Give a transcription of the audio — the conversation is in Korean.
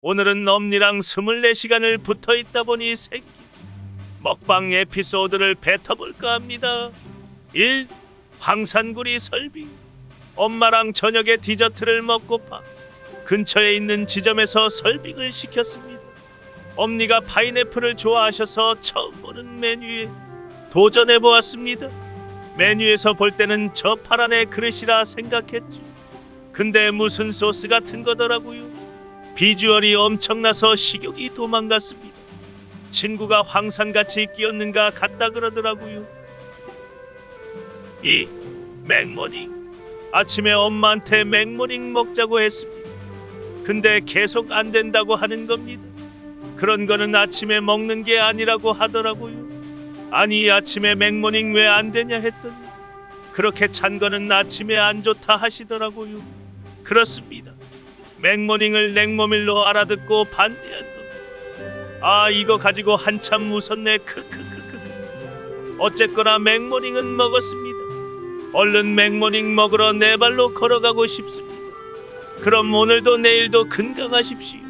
오늘은 엄니랑 24시간을 붙어 있다 보니 새끼. 먹방 에피소드를 뱉어볼까 합니다. 1. 황산구리 설비. 엄마랑 저녁에 디저트를 먹고파 근처에 있는 지점에서 설빙을 시켰습니다. 엄니가 파인애플을 좋아하셔서 처음 보는 메뉴에 도전해 보았습니다. 메뉴에서 볼 때는 저 파란의 그릇이라 생각했죠. 근데 무슨 소스 같은 거더라고요. 비주얼이 엄청나서 식욕이 도망갔습니다. 친구가 황산같이 끼얹은 거 같다 그러더라고요. 이 맥모닝. 아침에 엄마한테 맥모닝 먹자고 했습니다. 근데 계속 안 된다고 하는 겁니다. 그런 거는 아침에 먹는 게 아니라고 하더라고요. 아니 아침에 맥모닝 왜 안 되냐 했더니 그렇게 찬 거는 아침에 안 좋다 하시더라고요. 그렇습니다. 맥모닝을 냉모밀로 알아듣고 반대한 겁니다. 아 이거 가지고 한참 웃었네 크크크크. 어쨌거나 맥모닝은 먹었습니다. 얼른 맥모닝 먹으러 네 발로 걸어가고 싶습니다. 그럼 오늘도 내일도 건강하십시오.